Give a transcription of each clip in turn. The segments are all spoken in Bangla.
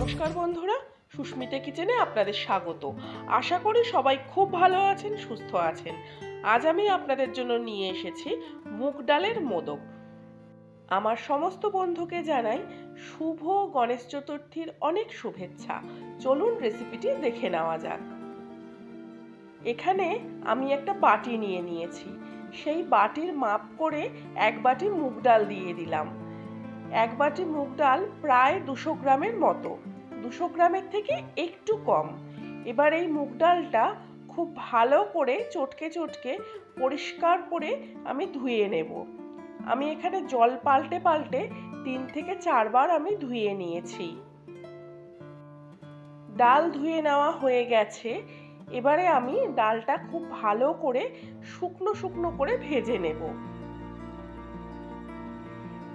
নমস্কার বন্ধুরা, সুস্মিতা কিচেনে আপনাদের স্বাগত। আশা করি সবাই খুব ভালো আছেন, সুস্থ আছেন। আজ আমি আপনাদের জন্য নিয়ে এসেছি মুগ ডালের মোদক। আমার সমস্ত বন্ধুকে জানাই শুভ গণেশ চতুর্থীর অনেক শুভেচ্ছা। চলুন রেসিপিটি দেখে নেওয়া যাক। এখানে আমি একটা বাটি নিয়ে নিয়েছি। সেই বাটির মাপ করে এক বাটি মুগ ডাল দিয়ে দিলাম। এক বাটি মুগ ডাল প্রায় দুশো গ্রামের মতো। দুশো গ্রামের থেকে একটু কম। এবার এই মুগ ডালটা খুব ভালো করে চটকে চটকে পরিষ্কার করে আমি ধুয়ে নেব। আমি এখানে জল পাল্টে পাল্টে তিন থেকে চারবার আমি ধুয়ে নিয়েছি। ডাল ধুয়ে নেওয়া হয়ে গেছে। এবারে আমি ডালটা খুব ভালো করে শুকনো শুকনো করে ভেজে নেব।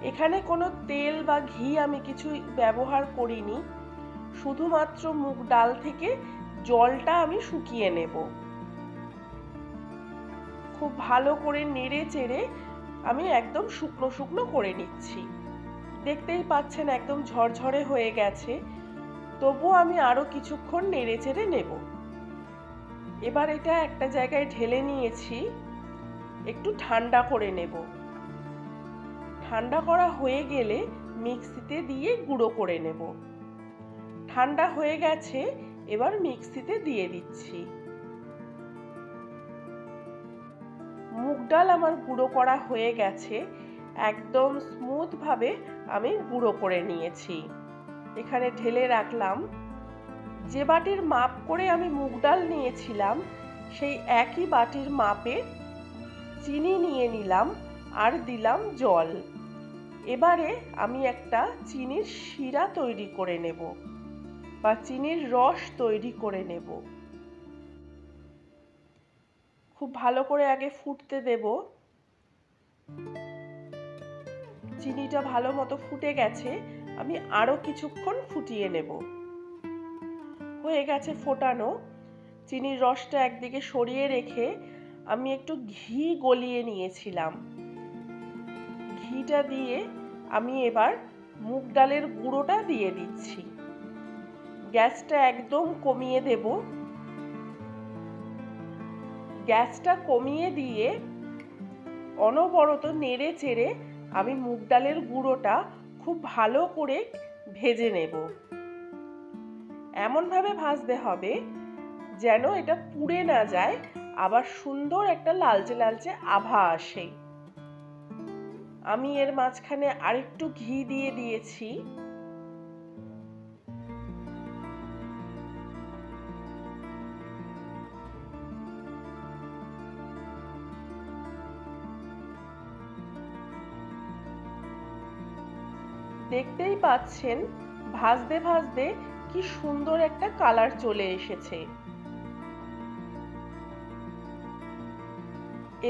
এখানে কোনো তেল বা ঘি আমি কিছু ব্যবহার করিনি। শুধুমাত্র মুগ ডাল থেকে জলটা আমি শুকিয়ে নেব। খুব ভালো করে নেড়ে চেড়ে আমি একদম শুকনো শুকনো করে নিচ্ছি। দেখতেই পাচ্ছেন একদম ঝরঝরে হয়ে গেছে। তবু আমি আরও কিছুক্ষণ নেড়ে চেড়ে নেব। এবার এটা একটা জায়গায় ঢেলে নিয়েছি। একটু ঠান্ডা করে নেব। ঠান্ডা করা হয়ে গেলে মিক্সিতে দিয়ে গুঁড়ো করে নেব। ঠান্ডা হয়ে গেছে, এবার মিক্সিতে দিয়ে দিচ্ছি। মুগ ডাল আমার গুঁড়ো করা হয়ে গেছে, একদম স্মুথ ভাবে আমি গুঁড়ো করে নিয়েছি। এখানে ঢেলে রাখলাম। যে বাটির মাপ করে আমি মুগ ডাল নিয়েছিলাম, সেই একই বাটির মাপে চিনি নিয়ে নিলাম আর দিলাম জল। এবারে আমি একটা চিনির শিরা তৈরি করে নেব বা চিনির রস তৈরি করে নেব। খুব ভালো করে আগে ফুটতে দেব। চিনিটা ভালো মতো ফুটে গেছে, আমি আরও কিছুক্ষণ ফুটিয়ে নেব। হয়ে গেছে ফোটানো। চিনির রসটা একদিকে সরিয়ে রেখে আমি একটু ঘি গলিয়ে নিয়েছিলাম। ঘিটা দিয়ে আমি এবার মুগ ডালের গুঁড়োটা দিয়ে দিচ্ছি। গ্যাসটা একদম কমিয়ে দেব। গ্যাসটা কমিয়ে দিয়ে অনবরত নেড়ে চেড়ে আমি মুগ ডালের গুঁড়োটা খুব ভালো করে ভেজে নেব। এমনভাবে ভাজতে হবে যেন এটা পুড়ে না যায়, আবার সুন্দর একটা লালচে লালচে আভা আসে। আমি এর মাঝখানে আরেকটু ঘি দিয়ে দিয়েছি। দেখতেই পাচ্ছেন, ভাজতে ভাজতে কি সুন্দর একটা কালার চলে এসেছে।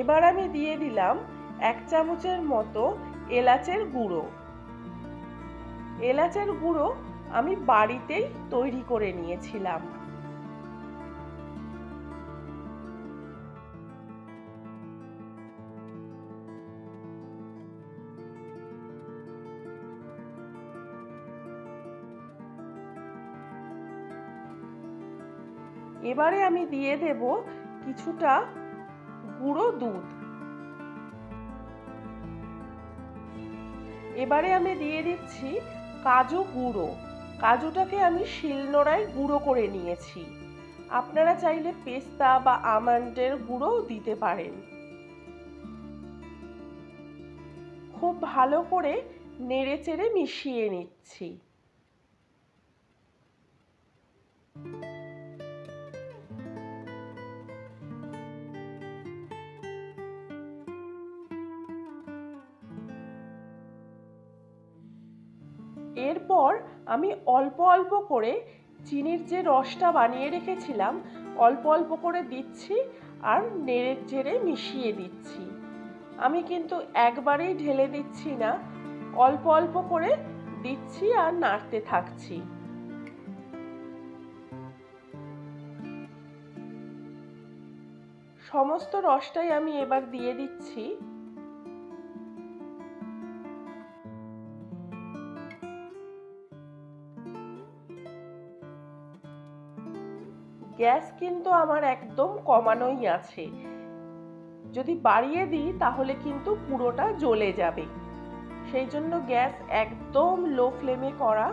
এবার আমি দিয়ে দিলাম এক চামচের মতো এলাচের গুঁড়ো। এলাচের গুঁড়ো আমি বাড়িতেই তৈরি করে নিয়েছিলাম। এবারে আমি দিয়ে দেব কিছুটা গুঁড়ো দুধ। এবারে আমি দিয়ে দিচ্ছি কাজু গুঁড়ো। কাজুটাকে আমি শিলনোড়ায় গুঁড়ো করে নিয়েছি। আপনারা চাইলে পেস্তা বা আমন্ডের গুঁড়োও দিতে পারেন। খুব ভালো করে নেড়ে চেড়ে মিশিয়ে নিচ্ছি। এরপর আমি অল্প অল্প করে চিনির যে রসটা বানিয়ে রেখেছিলাম, অল্প অল্প করে দিচ্ছি আর নেড়ে চেড়ে মিশিয়ে দিচ্ছি। আমি কিন্তু একবারেই ঢেলে দিচ্ছি না, অল্প অল্প করে দিচ্ছি আর নাড়তে থাকছি। সমস্ত রসটাই আমি এবার দিয়ে দিচ্ছি। গ্যাস কিন্তু আমার একদম কমানোই আছে। যদি বাড়িয়ে দিই, তাহলে কিন্তু পুরোটা জ্বলে যাবে। সেই জন্য গ্যাস একদম লো ফ্লেমে করা।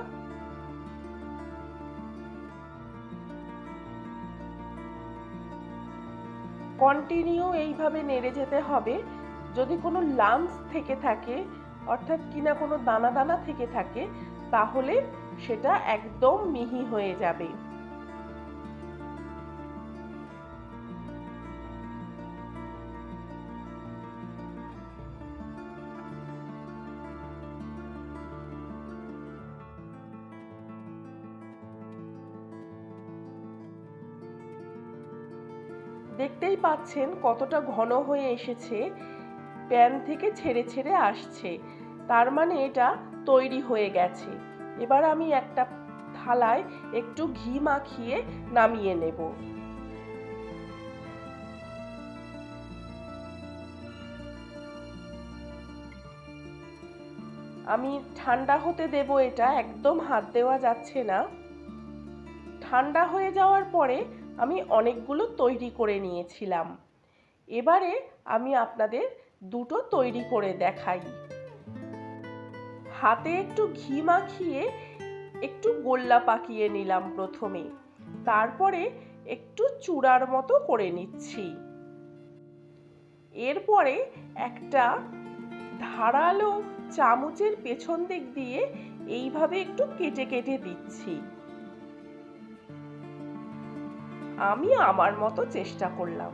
কন্টিনিউ এইভাবে নেড়ে যেতে হবে। যদি কোনো লামস থেকে থাকে, অর্থাৎ কিনা কোনো দানা দানা থেকে থাকে, তাহলে সেটা একদম মিহি হয়ে যাবে। দেখতেই পাচ্ছেন কতটা ঘন হয়ে এসেছে, প্যান থেকে ছেড়ে ছেড়ে আসছে। তার মানে এটা তৈরি হয়ে গেছে। এবার আমি একটা থালায় একটু ঘি মাখিয়ে নামিয়ে নেব। আমি ঠান্ডা হতে দেব এটা, একদম হাত দেওয়া যাচ্ছে না। ঠান্ডা হয়ে যাওয়ার পরে আমি অনেকগুলো তৈরি করে নিয়েছিলাম। এবারে আমি আপনাদের দুটো তৈরি করে দেখাই। হাতে একটু ঘি মাখিয়ে একটু গোল্লা পাকিয়ে নিলাম প্রথমে। তারপরে একটু চূড়ার মতো করে নিচ্ছি। এরপরে একটা ধারালো চামচের পেছন দিক দিয়ে এইভাবে একটু কেটে কেটে দিচ্ছি। আমি আমার মতো চেষ্টা করলাম।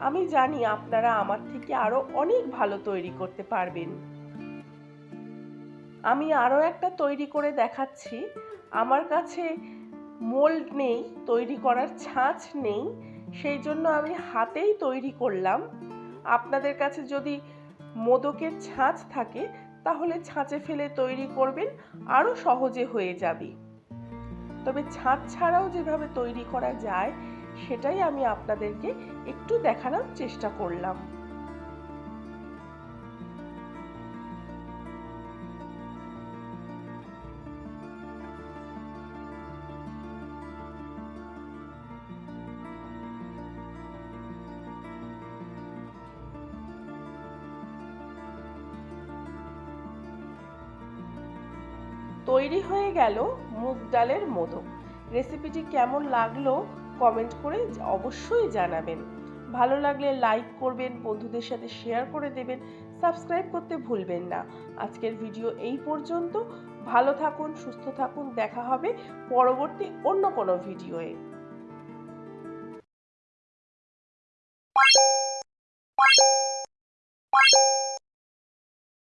আমি জানি আপনারা আমার থেকে আরও অনেক ভালো তৈরি করতে পারবেন। আমি আরও একটা তৈরি করে দেখাচ্ছি। আমার কাছে মোল্ড নেই, তৈরি করার ছাঁচ নেই, সেই জন্য আমি হাতেই তৈরি করলাম। আপনাদের কাছে যদি মোদকের ছাঁচ থাকে, তাহলে ছাঁচে ফেলে তৈরি করবেন আরও সহজে হয়ে যাবে। তবে ছাঁচ ছাড়াও যেভাবে তৈরি করা যায় সেটাই আমি আপনাদেরকে একটু দেখানোর চেষ্টা করলাম। তৈরি হয়ে গেল মুগ ডালের মোদক রেসিপিটি কেমন লাগল কমেন্ট করে অবশ্যই জানাবেন। ভালো লাগলে লাইক করবেন, বন্ধুদের সাথে শেয়ার করে দেবেন সাবস্ক্রাইব করতে ভুলবেন না। আজকের ভিডিও এই পর্যন্ত। ভালো থাকুন, সুস্থ থাকুন, দেখা হবে পরবর্তী অন্য কোনো ভিডিওয়ে